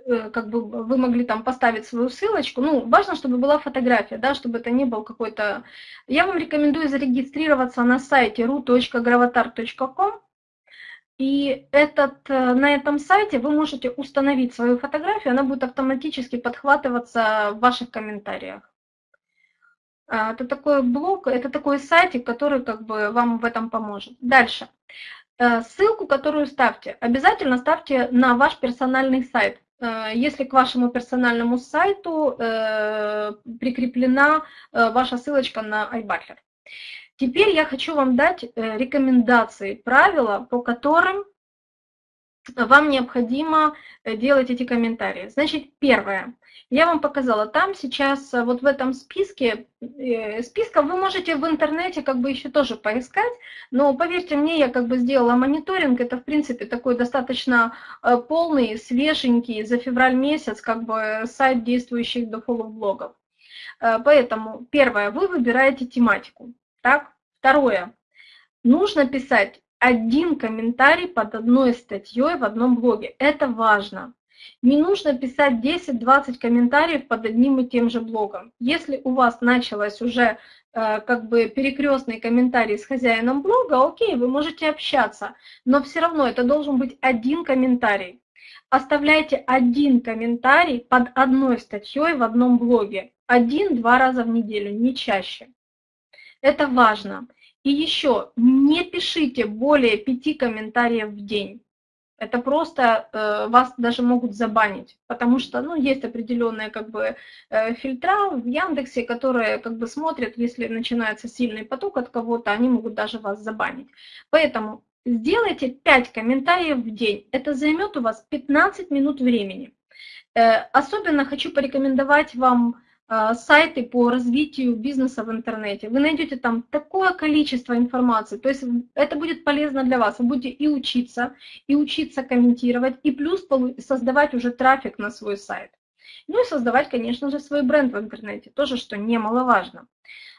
э, как бы вы могли там поставить свою ссылочку, ну, важно, чтобы была фотография, да, чтобы это не был какой-то... Я вам рекомендую зарегистрироваться на сайте ru.gravatar.com, и этот, э, на этом сайте вы можете установить свою фотографию, она будет автоматически подхватываться в ваших комментариях. А, это такой блог, это такой сайтик, который как бы вам в этом поможет. Дальше. Э, ссылку, которую ставьте, обязательно ставьте на ваш персональный сайт. Э, если к вашему персональному сайту прикреплена ваша ссылочка на iButler. Теперь я хочу вам дать рекомендации, правила, по которым вам необходимо делать эти комментарии. Значит, первое. Я вам показала, там сейчас э, вот в этом списке, э, списков вы можете в интернете как бы еще тоже поискать, но поверьте мне, я как бы сделала мониторинг, это в принципе такой достаточно э, полный, свеженький за февраль месяц как бы сайт действующих до блогов. Поэтому первое, вы выбираете тематику. Так? Второе, нужно писать один комментарий под одной статьей в одном блоге. Это важно. Не нужно писать 10-20 комментариев под одним и тем же блогом. Если у вас началось уже э, как бы перекрестный комментарий с хозяином блога, окей, вы можете общаться, но все равно это должен быть один комментарий. Оставляйте один комментарий под одной статьей в одном блоге. Один-два раза в неделю, не чаще. Это важно. И еще, не пишите более пяти комментариев в день это просто э, вас даже могут забанить, потому что, ну, есть определенные, как бы, э, фильтра в Яндексе, которые, как бы, смотрят, если начинается сильный поток от кого-то, они могут даже вас забанить. Поэтому сделайте 5 комментариев в день, это займет у вас 15 минут времени. Э, особенно хочу порекомендовать вам сайты по развитию бизнеса в интернете. Вы найдете там такое количество информации, то есть это будет полезно для вас. Вы будете и учиться, и учиться комментировать, и плюс создавать уже трафик на свой сайт. Ну и создавать, конечно же, свой бренд в интернете, тоже, что немаловажно.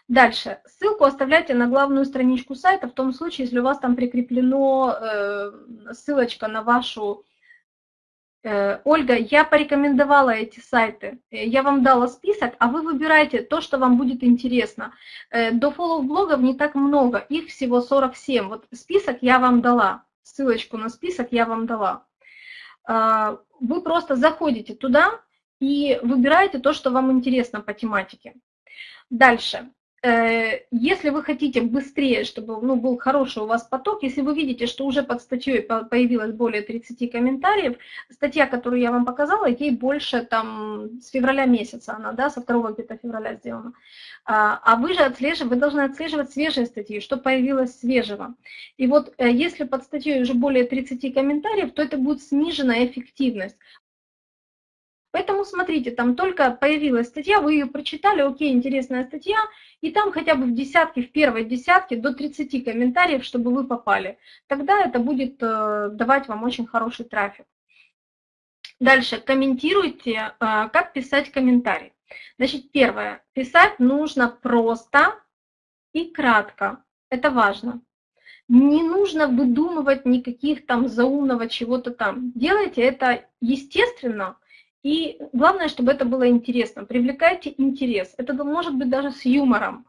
Дальше. Ссылку оставляйте на главную страничку сайта в том случае, если у вас там прикреплено э, ссылочка на вашу Ольга, я порекомендовала эти сайты, э, я вам дала список, а вы выбираете то, что вам будет интересно. Э, до фоллоу-блогов не так много, их всего 47. Вот список я вам дала, ссылочку на список я вам дала. Вы просто заходите туда и выбираете то, что вам интересно по тематике. Дальше. Э, если вы хотите быстрее, чтобы ну, был хороший у вас поток, если вы видите, что уже под статьей появилось более 30 комментариев, статья, которую я вам показала, ей больше там с февраля месяца она, да, со 2 где-то февраля сделана. А, а вы же отслеживаете, вы должны отслеживать свежие статьи, что появилось свежего. И вот э, если под статьей уже более 30 комментариев, то это будет сниженная эффективность. Поэтому смотрите, там только появилась статья, вы ее прочитали, окей, интересная статья, и там хотя бы в десятке, в первой десятке до 30 комментариев, чтобы вы попали. Тогда это будет э, давать вам очень хороший трафик. Дальше, комментируйте, э, как писать комментарий. Значит, первое, писать нужно просто и кратко. Это важно. Не нужно выдумывать никаких там заумного чего-то там. Делайте это естественно, и главное, чтобы это было интересно. Привлекайте интерес. Это может быть даже с юмором.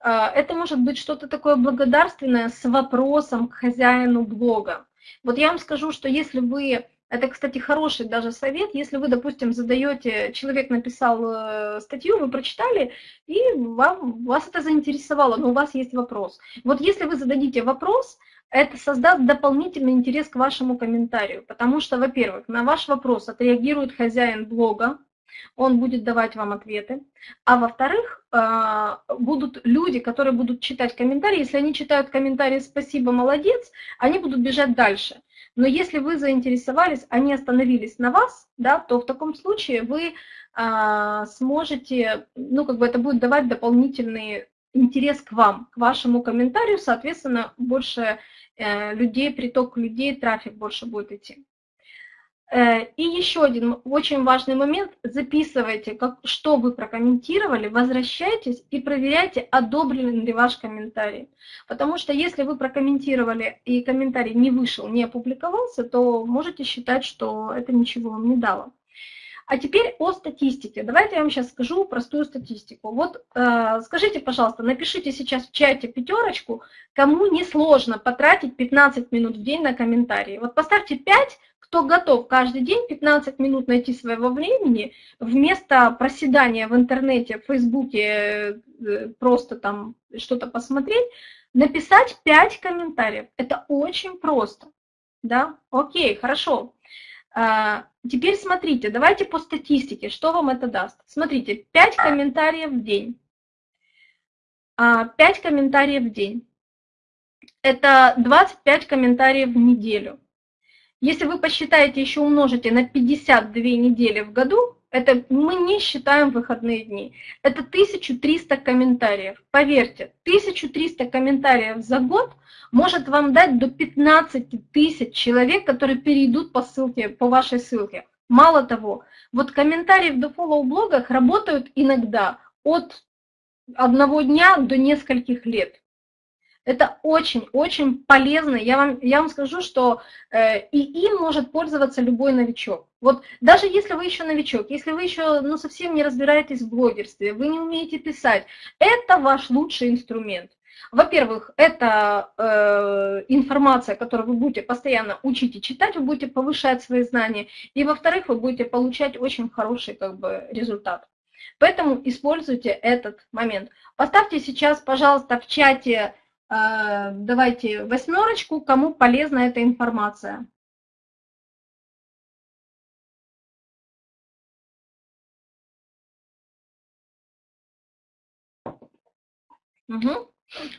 А, это может быть что-то такое благодарственное с вопросом к хозяину блога. Вот я вам скажу, что если вы, это, кстати, хороший даже совет, если вы, допустим, задаете, человек написал э, статью, вы прочитали, и вам, вас это заинтересовало, но у вас есть вопрос. Вот если вы зададите вопрос, это создаст дополнительный интерес к вашему комментарию, потому что, во-первых, на ваш вопрос отреагирует хозяин блога, он будет давать вам ответы, а во-вторых, а, будут люди, которые будут читать комментарии, если они читают комментарии «спасибо, молодец», они будут бежать дальше. Но если вы заинтересовались, они остановились на вас, да, то в таком случае вы а, сможете, ну, как бы это будет давать дополнительный интерес к вам, к вашему комментарию, соответственно, больше людей, приток людей, трафик больше будет идти. Э, и еще один очень важный момент. Записывайте, как, что вы прокомментировали, возвращайтесь и проверяйте, одобрен ли ваш комментарий. Потому что если вы прокомментировали и комментарий не вышел, не опубликовался, то можете считать, что это ничего вам не дало. А теперь о статистике. Давайте я вам сейчас скажу простую статистику. Вот э, скажите, пожалуйста, напишите сейчас в чате пятерочку, кому не сложно потратить 15 минут в день на комментарии. Вот поставьте 5, кто готов каждый день 15 минут найти своего времени, вместо проседания в интернете, в Фейсбуке, э, просто там что-то посмотреть, написать 5 комментариев. Это очень просто. Да? Окей, хорошо. А, теперь смотрите, давайте по статистике, что вам это даст. Смотрите, 5 комментариев в день. 5 а, комментариев в день. Это 25 комментариев в неделю. Если вы посчитаете, еще умножите на 52 недели в году, это мы не считаем выходные дни. Это 1300 комментариев. Поверьте, 1300 комментариев за год может вам дать до 15 тысяч человек, которые перейдут по ссылке, по вашей ссылке. Мало того, вот комментарии в дофоллоу блогах работают иногда от одного дня до нескольких лет. Это очень-очень полезно. Я вам, я вам скажу, что э, и им может пользоваться любой новичок. Вот даже если вы еще новичок, если вы еще ну, совсем не разбираетесь в блогерстве, вы не умеете писать, это ваш лучший инструмент. Во-первых, это э, информация, которую вы будете постоянно учить и читать, вы будете повышать свои знания. И во-вторых, вы будете получать очень хороший как бы, результат. Поэтому используйте этот момент. Поставьте сейчас, пожалуйста, в чате давайте восьмерочку, кому полезна эта информация. Угу.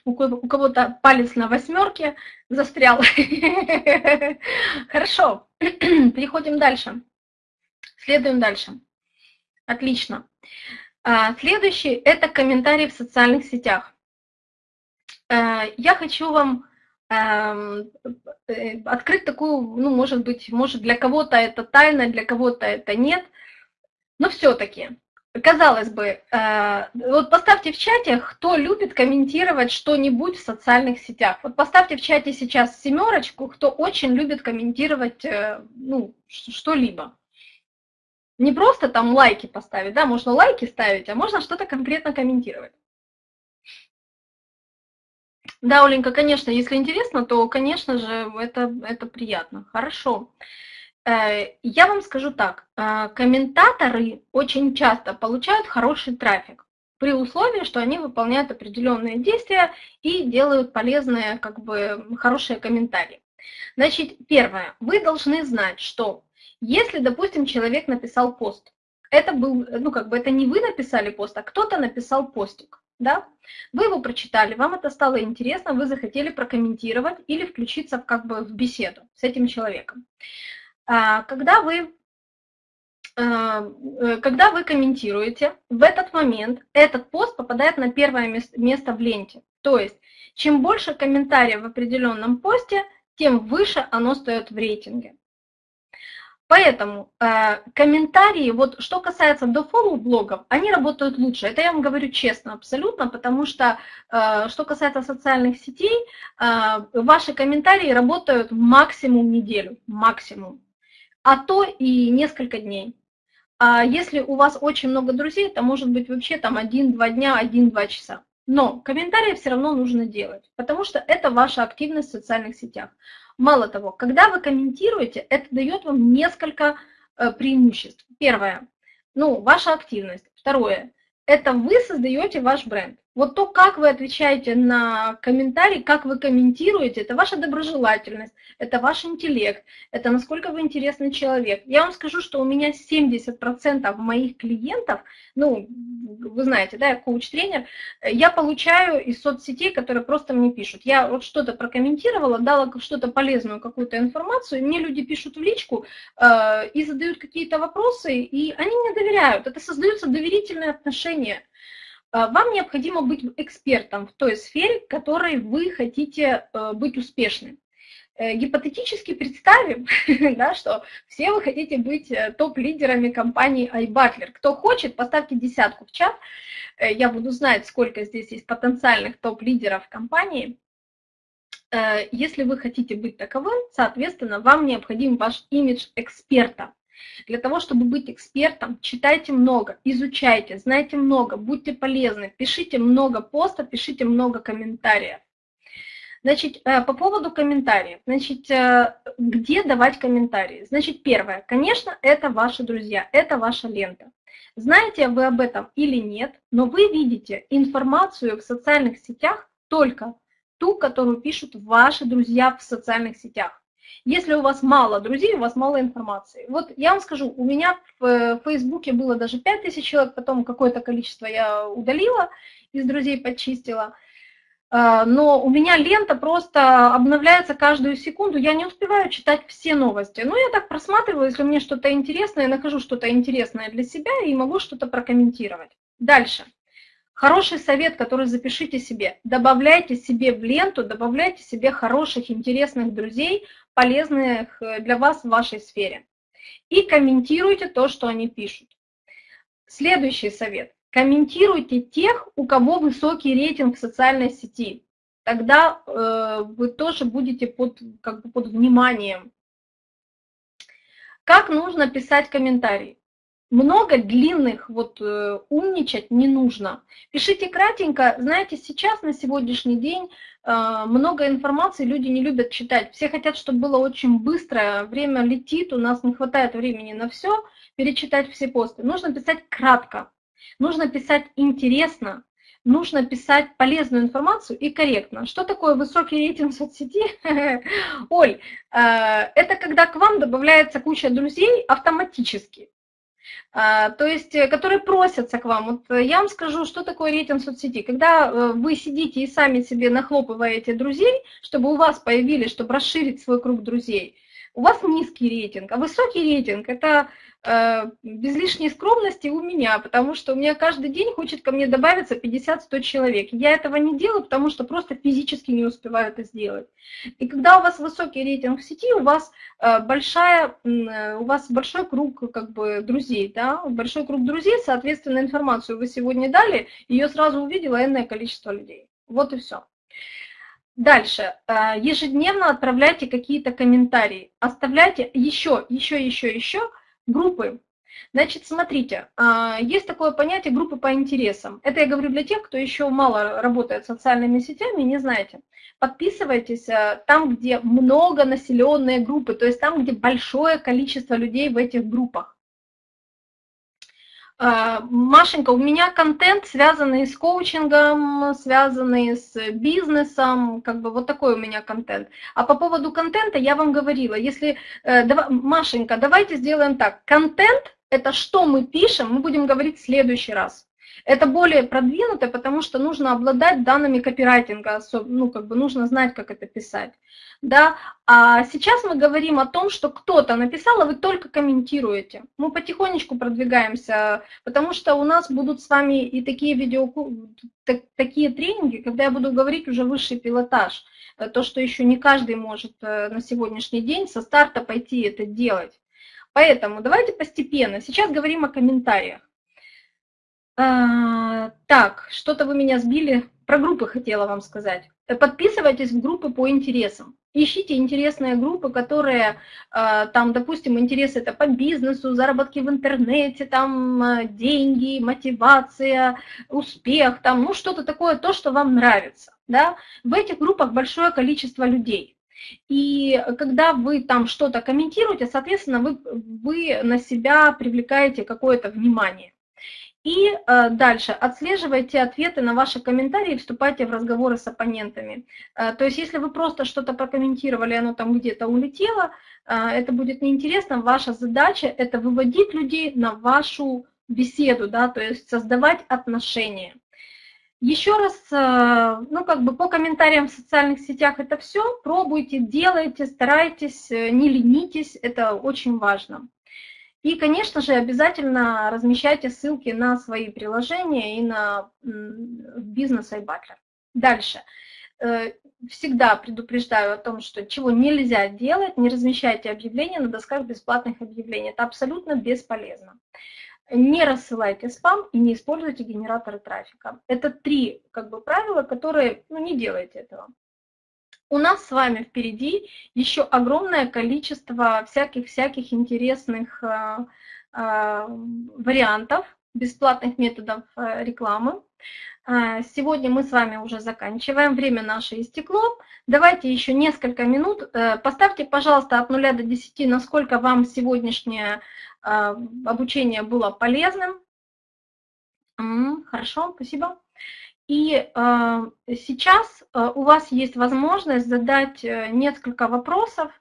У кого-то палец на восьмерке застрял. Хорошо, переходим дальше. Следуем дальше. Отлично. А, следующий – это комментарии в социальных сетях. Э, я хочу вам эм, э, открыть такую, ну, может быть, может для кого-то это тайна, для кого-то это нет, но все-таки, казалось бы, э, вот поставьте в чате, кто любит комментировать что-нибудь в социальных сетях. Вот поставьте в чате сейчас семерочку, кто очень любит комментировать, ну, что-либо. Не просто там лайки поставить, да, можно лайки ставить, а можно что-то конкретно комментировать. Да, Оленька, конечно, если интересно, то, конечно же, это, это приятно. Хорошо. Э, я вам скажу так, э, комментаторы очень часто получают хороший трафик при условии, что они выполняют определенные действия и делают полезные, как бы, хорошие комментарии. Значит, первое, вы должны знать, что если, допустим, человек написал пост, это был, ну, как бы, это не вы написали пост, а кто-то написал постик да, вы его прочитали, вам это стало интересно, вы захотели прокомментировать или включиться в, как бы в беседу с этим человеком. А, когда вы, а, э, когда вы комментируете, в этот момент этот пост попадает на первое место в ленте. То есть, чем больше комментариев в определенном посте, тем выше оно стоит в рейтинге. Поэтому э, комментарии, вот что касается дофоллоу блогов, они работают лучше. Это я вам говорю честно, абсолютно, потому что э, что касается социальных сетей, э, ваши комментарии работают максимум неделю, максимум, а то и несколько дней. А если у вас очень много друзей, то может быть вообще там один-два дня, один-два часа. Но комментарии все равно нужно делать, потому что это ваша активность в социальных сетях. Мало того, когда вы комментируете, это дает вам несколько э, преимуществ. Первое, ну, ваша активность. Второе, это вы создаете ваш бренд. Вот то, как вы отвечаете на комментарии, как вы комментируете, это ваша доброжелательность, это ваш интеллект, это насколько вы интересный человек. Я вам скажу, что у меня 70% моих клиентов, ну, вы знаете, да, я коуч-тренер, я получаю из соцсетей, которые просто мне пишут. Я вот что-то прокомментировала, дала что-то полезную, какую-то информацию, мне люди пишут в личку э, и задают какие-то вопросы, и они мне доверяют. Это создаются доверительные отношения. А, вам необходимо быть экспертом в той сфере, в которой вы хотите э, быть успешным. э, гипотетически представим, да, что все вы хотите быть э, топ-лидерами компании iButler. Кто хочет, поставьте десятку в чат, я буду знать, сколько здесь есть потенциальных топ-лидеров компании. Если вы хотите быть таковым, соответственно, вам необходим ваш имидж эксперта. Для того, чтобы быть экспертом, читайте много, изучайте, знайте много, будьте полезны, пишите много постов, пишите много комментариев. Значит, э, по поводу комментариев. Значит, э, где давать комментарии? Значит, первое, конечно, это ваши друзья, это ваша лента. Знаете вы об этом или нет, но вы видите информацию в социальных сетях только ту, которую пишут ваши друзья в социальных сетях. Если у вас мало друзей, у вас мало информации. Вот я вам скажу, у меня в э, Фейсбуке было даже 5000 человек, потом какое-то количество я удалила, из друзей почистила. А, но у меня лента просто обновляется каждую секунду, я не успеваю читать все новости. Но я так просматриваю, если мне что-то интересное, нахожу что-то интересное для себя и могу что-то прокомментировать. Дальше. Хороший совет, который запишите себе. Добавляйте себе в ленту, добавляйте себе хороших, интересных друзей, полезных э, для вас в вашей сфере. И комментируйте то, что они пишут. Следующий совет. Комментируйте тех, у кого высокий рейтинг в социальной сети. Тогда э, вы тоже будете под, как бы под вниманием. Как нужно писать комментарии? Много длинных вот э, умничать не нужно. Пишите кратенько. Знаете, сейчас на сегодняшний день э, много информации, люди не любят читать. Все хотят, чтобы было очень быстро, время летит, у нас не хватает времени на все, перечитать все посты. Нужно писать кратко, нужно писать интересно, нужно писать полезную информацию и корректно. Что такое высокий рейтинг в соцсети? Оль, э, это когда к вам добавляется куча друзей автоматически. А, то есть, э, которые просятся к вам. Вот э, я вам скажу, что такое рейтинг соцсети. Когда э, вы сидите и сами себе нахлопываете друзей, чтобы у вас появились, чтобы расширить свой круг друзей, у вас низкий рейтинг, а высокий рейтинг – это без лишней скромности у меня, потому что у меня каждый день хочет ко мне добавиться 50-100 человек. Я этого не делаю, потому что просто физически не успеваю это сделать. И когда у вас высокий рейтинг в сети, у вас, э, большая, э, у вас большой круг как бы, друзей, да? большой круг друзей, соответственно, информацию вы сегодня дали, ее сразу увидело энное количество людей. Вот и все. Дальше. Э, ежедневно отправляйте какие-то комментарии. Оставляйте еще, еще, еще, еще группы. Значит, смотрите, э, есть такое понятие группы по интересам. Это я говорю для тех, кто еще мало работает социальными сетями, не знаете. Подписывайтесь э, там, где много населенные группы, то есть там, где большое количество людей в этих группах. А, Машенька, у меня контент, связанный с коучингом, связанный с бизнесом, как бы вот такой у меня контент. А по поводу контента я вам говорила, если, э, Машенька, давайте сделаем так, контент – это что мы пишем, мы будем говорить в следующий раз. Это более продвинуто, потому что нужно обладать данными копирайтинга, ну, как бы нужно знать, как это писать. Да? А сейчас мы говорим о том, что кто-то написал, а вы только комментируете. Мы потихонечку продвигаемся, потому что у нас будут с вами и такие видео, так, такие тренинги, когда я буду говорить уже высший пилотаж. Э, то, что еще не каждый может э, на сегодняшний день со старта пойти это делать. Поэтому давайте постепенно. Сейчас говорим о комментариях. А, так, что-то вы меня сбили. Про группы хотела вам сказать. Э, подписывайтесь в группы по интересам. Ищите интересные группы, которые, а, там, допустим, интересы это по бизнесу, заработки в интернете, там, а, деньги, мотивация, успех, там, ну, что-то такое, то, что вам нравится. Да? В этих группах большое количество людей. И когда вы там что-то комментируете, соответственно, вы, вы на себя привлекаете какое-то внимание. И э, дальше отслеживайте ответы на ваши комментарии, вступайте в разговоры с оппонентами. Э, то есть если вы просто что-то прокомментировали, оно там где-то улетело, э, это будет неинтересно. Ваша задача – это выводить людей на вашу беседу, да, то есть создавать отношения. Еще раз, ну как бы по комментариям в социальных сетях это все, пробуйте, делайте, старайтесь, не ленитесь, это очень важно. И, конечно же, обязательно размещайте ссылки на свои приложения и на бизнес iButler. Дальше. всегда предупреждаю о том, что чего нельзя делать, не размещайте объявления на досках бесплатных объявлений. Это абсолютно бесполезно. Не рассылайте спам и не используйте генераторы трафика. Это три как бы, правила, которые, ну, не делайте этого. У нас с вами впереди еще огромное количество всяких-всяких интересных э, э, вариантов, бесплатных методов э, рекламы. Сегодня мы с вами уже заканчиваем, время наше истекло. Давайте еще несколько минут. Поставьте, пожалуйста, от 0 до 10, насколько вам сегодняшнее обучение было полезным. Хорошо, спасибо. И а, сейчас у вас есть возможность задать э, несколько вопросов,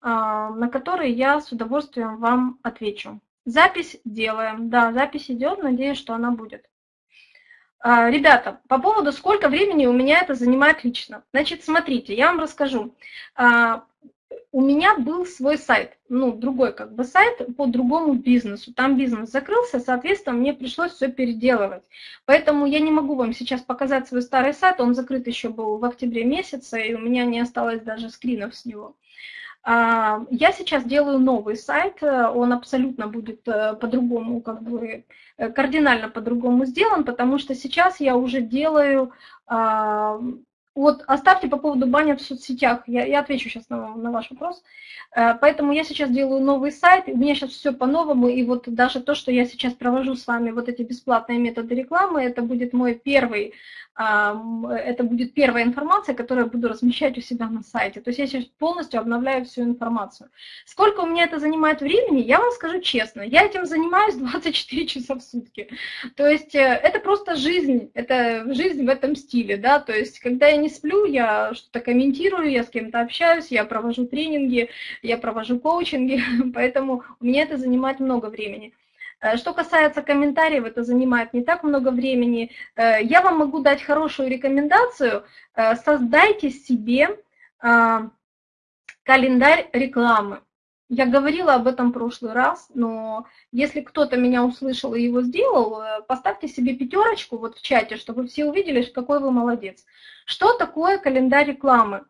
на которые я с удовольствием вам отвечу. Запись делаем. Да, запись идет, надеюсь, что она будет. А, ребята, по поводу сколько времени у меня это занимает лично. Значит, смотрите, я вам расскажу. У меня был свой сайт, ну, другой как бы сайт по другому бизнесу. Там бизнес закрылся, соответственно, мне пришлось все переделывать. Поэтому я не могу вам сейчас показать свой старый сайт, он закрыт еще был в октябре месяце, и у меня не осталось даже скринов с него. А, я сейчас делаю новый сайт, он абсолютно будет э, по-другому, как бы э, кардинально по-другому сделан, потому что сейчас я уже делаю а, вот оставьте по поводу бани в соцсетях, я, я отвечу сейчас на, на ваш вопрос. Э, поэтому я сейчас делаю новый сайт, у меня сейчас все по-новому, и вот даже то, что я сейчас провожу с вами вот эти бесплатные методы рекламы, это будет мой первый, это будет первая информация, которую я буду размещать у себя на сайте. То есть я сейчас полностью обновляю всю информацию. Сколько у меня это занимает времени, я вам скажу честно, я этим занимаюсь 24 часа в сутки. То есть э, это просто жизнь, это жизнь в этом стиле, да, то есть когда я не сплю, я что-то комментирую, я с кем-то общаюсь, я провожу тренинги, я провожу коучинги, поэтому у меня это занимает много времени. Э, что касается комментариев, это занимает не так много времени. Э, я вам могу дать хорошую рекомендацию. Э, создайте себе календарь рекламы. Я говорила об этом в прошлый раз, но если кто-то меня услышал и его сделал, поставьте себе пятерочку вот в чате, чтобы все увидели, какой вы молодец. Что такое календарь рекламы?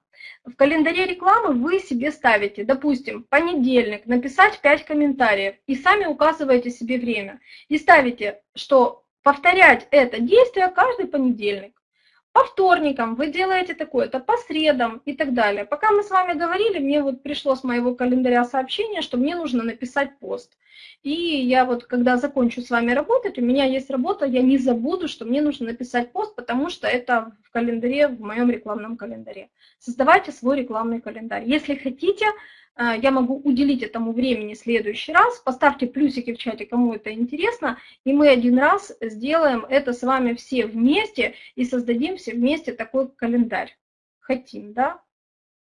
В календаре рекламы вы себе ставите, допустим, понедельник, написать 5 комментариев и сами указываете себе время. И ставите, что повторять это действие каждый понедельник. По вторникам вы делаете такое-то, по средам и так далее. Пока мы с вами говорили, мне вот пришло с моего календаря сообщение, что мне нужно написать пост. И я вот, когда закончу с вами работать, у меня есть работа, я не забуду, что мне нужно написать пост, потому что это в календаре, в моем рекламном календаре. Создавайте свой рекламный календарь. Если хотите, я могу уделить этому времени в следующий раз. Поставьте плюсики в чате, кому это интересно, и мы один раз сделаем это с вами все вместе и создадим все вместе такой календарь. Хотим, да?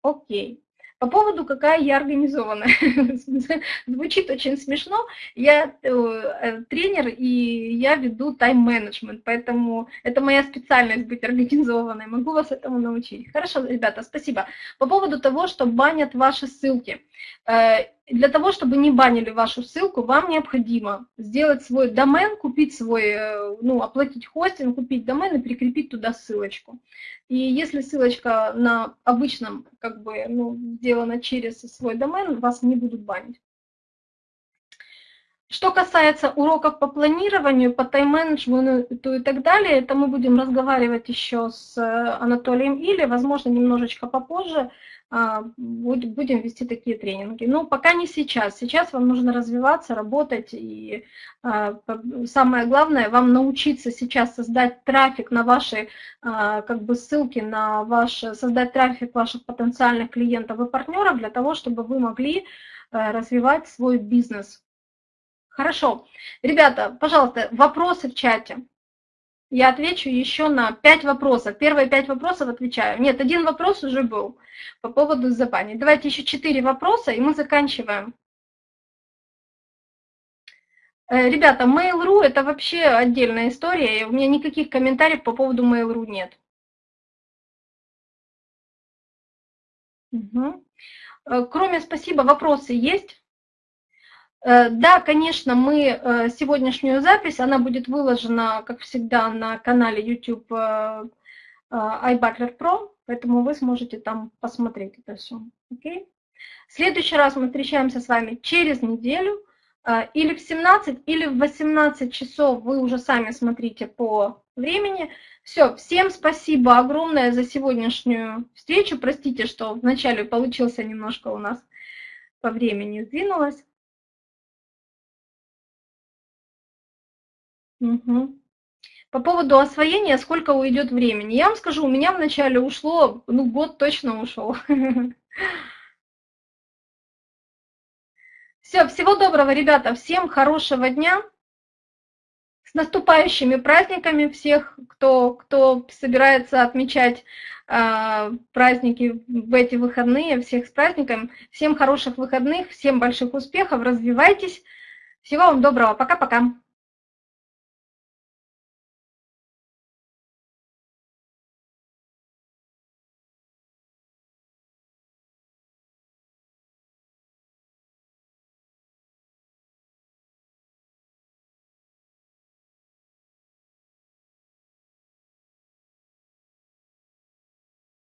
Окей. По поводу, какая я организованная. Звучит очень смешно. Я э, э, тренер, и я веду тайм-менеджмент, поэтому это моя специальность быть организованной. Могу вас этому научить. Хорошо, ребята, спасибо. По поводу того, что банят ваши ссылки. Э, для того, чтобы не банили вашу ссылку, вам необходимо сделать свой домен, купить свой, э, ну, оплатить хостинг, купить домен и прикрепить туда ссылочку. И если ссылочка на обычном, как бы, ну, сделана через свой домен, вас не будут банить. Что касается уроков по планированию, по тайм-менеджменту и так далее, это мы будем разговаривать еще с Анатолием или, возможно, немножечко попозже, будем вести такие тренинги. Но пока не сейчас. Сейчас вам нужно развиваться, работать. И а, самое главное, вам научиться сейчас создать трафик на ваши а, как бы ссылки, на ваш, создать трафик ваших потенциальных клиентов и партнеров для того, чтобы вы могли развивать свой бизнес. Хорошо. Ребята, пожалуйста, вопросы в чате я отвечу еще на пять вопросов. Первые пять вопросов отвечаю. Нет, один вопрос уже был по поводу забани. Давайте еще четыре вопроса, и мы заканчиваем. Э, ребята, Mail.ru это вообще отдельная история, и у меня никаких комментариев по поводу Mail.ru нет. Угу. Кроме спасибо, вопросы есть? Э, да, конечно, мы э, сегодняшнюю запись, она будет выложена, как всегда, на канале YouTube iButler Pro. Поэтому вы сможете там посмотреть это все. Окей? В следующий раз мы встречаемся с вами через неделю. Или в 17, или в 18 часов вы уже сами смотрите по времени. Все, всем спасибо огромное за сегодняшнюю встречу. Простите, что вначале получился немножко у нас по времени сдвинулось. Угу. По поводу освоения, сколько уйдет времени? Я вам скажу, у меня вначале ушло, ну год точно ушел. Все, всего доброго, ребята, всем хорошего дня. С наступающими праздниками всех, кто, кто собирается отмечать э, праздники в эти выходные, всех с праздником. Всем хороших выходных, всем больших успехов, развивайтесь. Всего вам доброго, пока-пока.